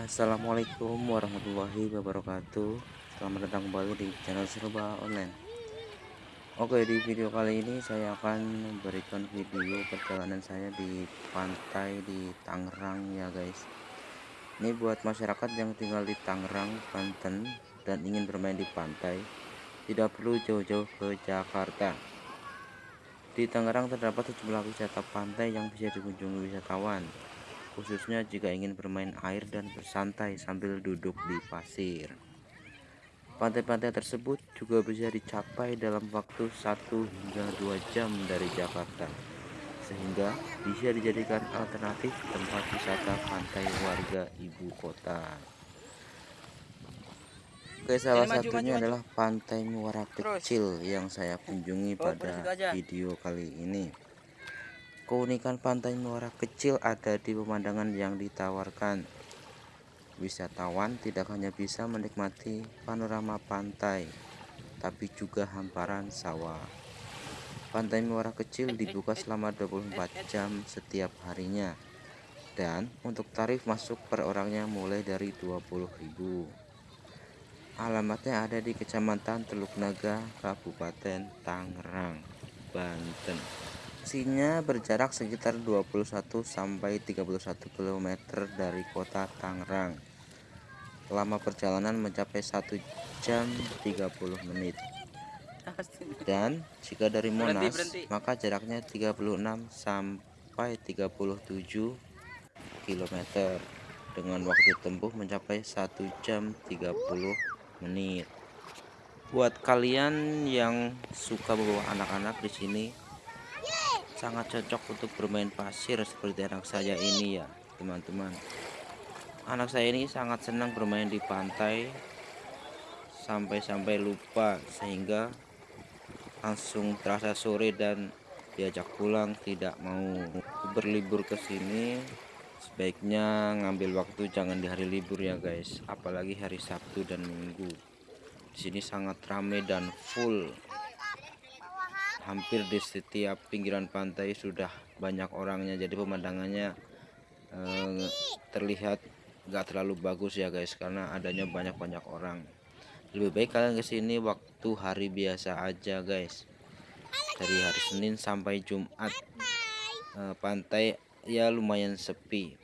Assalamualaikum warahmatullahi wabarakatuh. Selamat datang kembali di channel serba online. Oke di video kali ini saya akan memberikan video perjalanan saya di pantai di Tangerang ya guys. Ini buat masyarakat yang tinggal di Tangerang, Banten dan ingin bermain di pantai Tidak perlu jauh-jauh ke Jakarta. Di Tangerang terdapat sejumlah wisata pantai yang bisa dikunjungi wisatawan khususnya jika ingin bermain air dan bersantai sambil duduk di pasir. Pantai-pantai tersebut juga bisa dicapai dalam waktu 1 hingga 2 jam dari Jakarta, sehingga bisa dijadikan alternatif tempat wisata pantai warga ibu kota. Oke, salah satunya adalah Pantai Muara Kecil yang saya kunjungi oh, pada video kali ini. Keunikan pantai Muara kecil ada di pemandangan yang ditawarkan. Wisatawan tidak hanya bisa menikmati panorama pantai, tapi juga hamparan sawah. Pantai Muara kecil dibuka selama 24 jam setiap harinya. Dan untuk tarif masuk per orangnya mulai dari 20.000. Alamatnya ada di Kecamatan Teluk Naga, Kabupaten Tangerang, Banten. Lokasinya berjarak sekitar 21 sampai 31 km dari kota Tangerang. Lama perjalanan mencapai 1 jam 30 menit. Dan jika dari Monas, maka jaraknya 36 sampai 37 km dengan waktu tempuh mencapai 1 jam 30 menit. Buat kalian yang suka bawa anak-anak di sini sangat cocok untuk bermain pasir seperti anak saya ini ya teman-teman. Anak saya ini sangat senang bermain di pantai sampai-sampai lupa sehingga langsung terasa sore dan diajak pulang tidak mau berlibur ke sini. Sebaiknya ngambil waktu jangan di hari libur ya guys. Apalagi hari Sabtu dan Minggu. Di sini sangat ramai dan full hampir di setiap pinggiran pantai sudah banyak orangnya. Jadi pemandangannya eh, terlihat gak terlalu bagus ya guys karena adanya banyak-banyak orang. Lebih baik kalian ke sini waktu hari biasa aja guys. Dari hari Senin sampai Jumat eh, pantai ya lumayan sepi.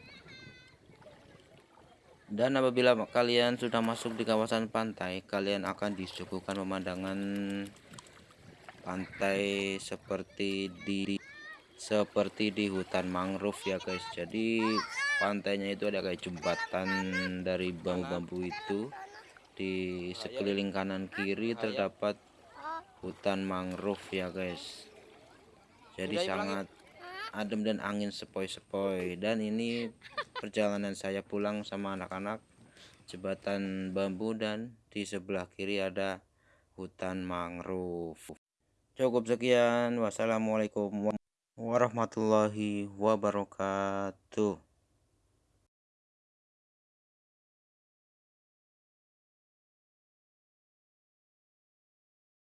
Dan apabila kalian sudah masuk di kawasan pantai kalian akan disuguhkan pemandangan pantai seperti di seperti di hutan mangrove ya guys. Jadi pantainya itu ada kayak jembatan dari bambu-bambu itu. Di sekeliling kanan kiri terdapat hutan mangrove ya guys. Jadi sangat adem dan angin sepoi-sepoi. Dan ini perjalanan saya pulang sama anak-anak. Jembatan bambu dan di sebelah kiri ada hutan mangrove Cukup sekian. Wassalamualaikum warahmatullahi wabarakatuh.